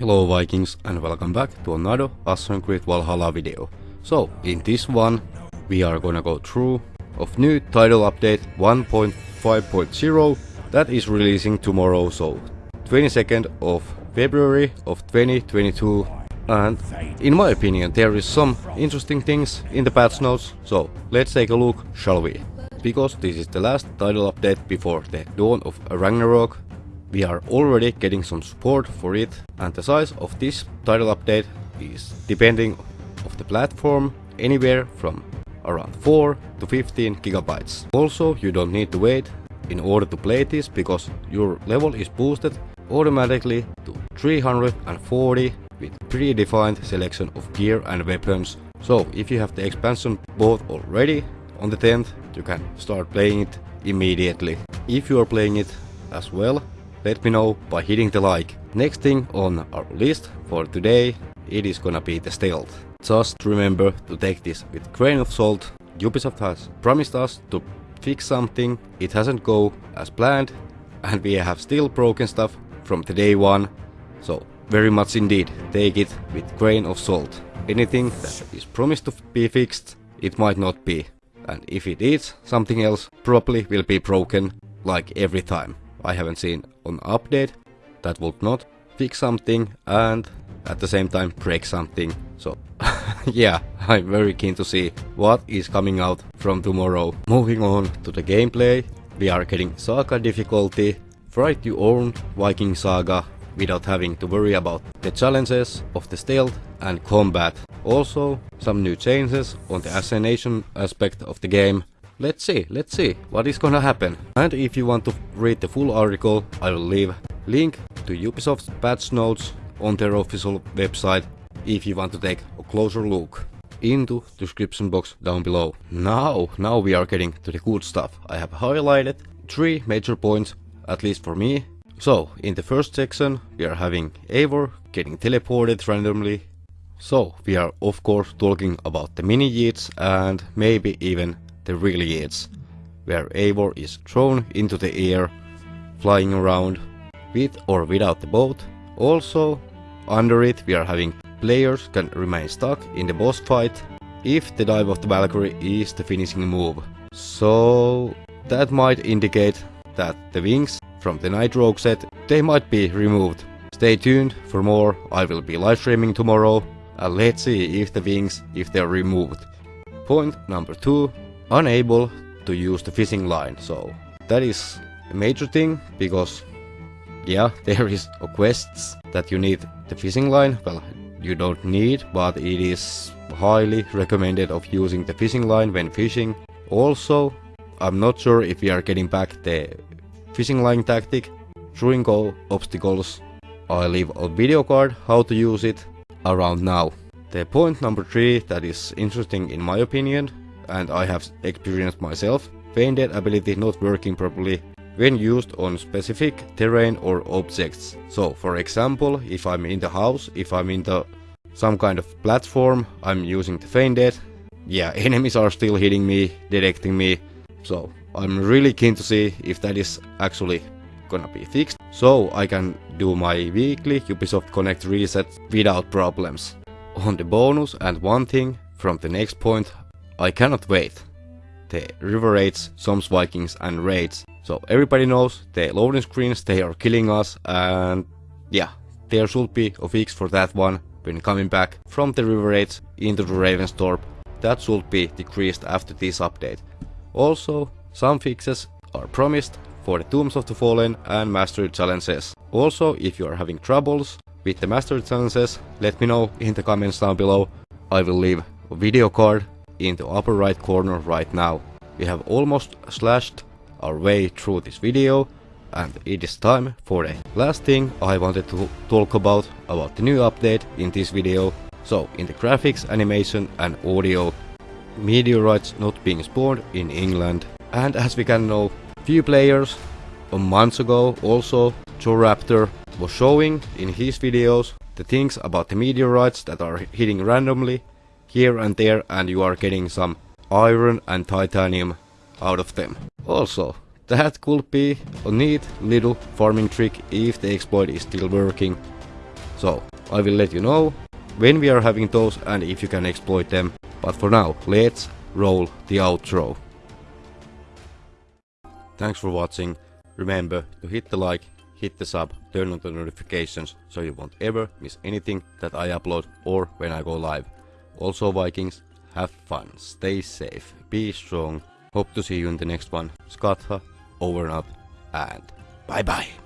Hello Vikings and welcome back to another Assassin's Creed Valhalla video. So, in this one, we are gonna go through of new title update 1.5.0 that is releasing tomorrow, so 22nd of February of 2022 and in my opinion there is some interesting things in the patch notes, so let's take a look, shall we? Because this is the last title update before the dawn of Ragnarok we are already getting some support for it and the size of this title update is depending of the platform anywhere from around 4 to 15 gigabytes. Also you don't need to wait in order to play this because your level is boosted automatically to 340 with predefined selection of gear and weapons. So if you have the expansion both already on the 10th you can start playing it immediately. If you are playing it as well let me know by hitting the like. Next thing on our list for today, it is gonna be the stealth. Just remember to take this with grain of salt. Ubisoft has promised us to fix something, it hasn't go as planned, and we have still broken stuff from the day one. So very much indeed, take it with grain of salt. Anything that is promised to be fixed, it might not be. And if it is something else, probably will be broken like every time. I haven't seen an update that would not fix something and at the same time break something. So yeah, I'm very keen to see what is coming out from tomorrow. Moving on to the gameplay, we are getting Saga difficulty, write your own Viking Saga without having to worry about the challenges of the stealth and combat. Also, some new changes on the assassination aspect of the game Let's see, let's see what is gonna happen. And if you want to read the full article, I will leave link to Ubisoft's patch notes on their official website if you want to take a closer look into description box down below. Now, now we are getting to the good stuff. I have highlighted three major points, at least for me. So, in the first section, we are having Eivor getting teleported randomly. So, we are of course talking about the mini yeets and maybe even the real Yeats, where Eivor is thrown into the air, flying around, with or without the boat. Also, under it we are having players can remain stuck in the boss fight if the dive of the Valkyrie is the finishing move. So that might indicate that the wings from the Night Rogue set, they might be removed. Stay tuned for more, I will be live streaming tomorrow and let's see if the wings, if they're removed. Point number 2, unable to use the fishing line. So that is a major thing because yeah, there is quests that you need the fishing line. Well, you don't need, but it is highly recommended of using the fishing line when fishing. Also, I'm not sure if we are getting back the fishing line tactic during all obstacles. I leave a video card how to use it around now. The point number 3 that is interesting in my opinion and I have experienced myself, Feinded ability not working properly when used on specific terrain or objects. So for example, if I'm in the house, if I'm in the some kind of platform, I'm using the Feinded. Yeah, enemies are still hitting me, detecting me. So I'm really keen to see if that is actually gonna be fixed. So I can do my weekly Ubisoft Connect reset without problems. On the bonus and one thing from the next point I cannot wait. The river raids, Jomsvikings and raids. So everybody knows the loading screens, they are killing us and yeah, there should be a fix for that one when coming back from the river raids into the Ravensthorpe. That should be decreased after this update. Also, some fixes are promised for the Tombs of the Fallen and Mastery challenges. Also, if you are having troubles with the Mastery challenges, let me know in the comments down below. I will leave a video card in the upper right corner right now. We have almost slashed our way through this video and it is time for the last thing I wanted to talk about about the new update in this video. So in the graphics, animation and audio, meteorites not being spawned in England. And as we can know, few players a month ago also JorRaptor was showing in his videos the things about the meteorites that are hitting randomly here and there and you are getting some iron and titanium out of them. Also, that could be a neat little farming trick if the exploit is still working. So, I will let you know when we are having those and if you can exploit them. But for now, let's roll the outro. Thanks for watching. Remember to hit the like, hit the sub, turn on the notifications so you won't ever miss anything that I upload or when I go live. Also Vikings, have fun, stay safe, be strong. Hope to see you in the next one. Skatha, over and out, and bye bye.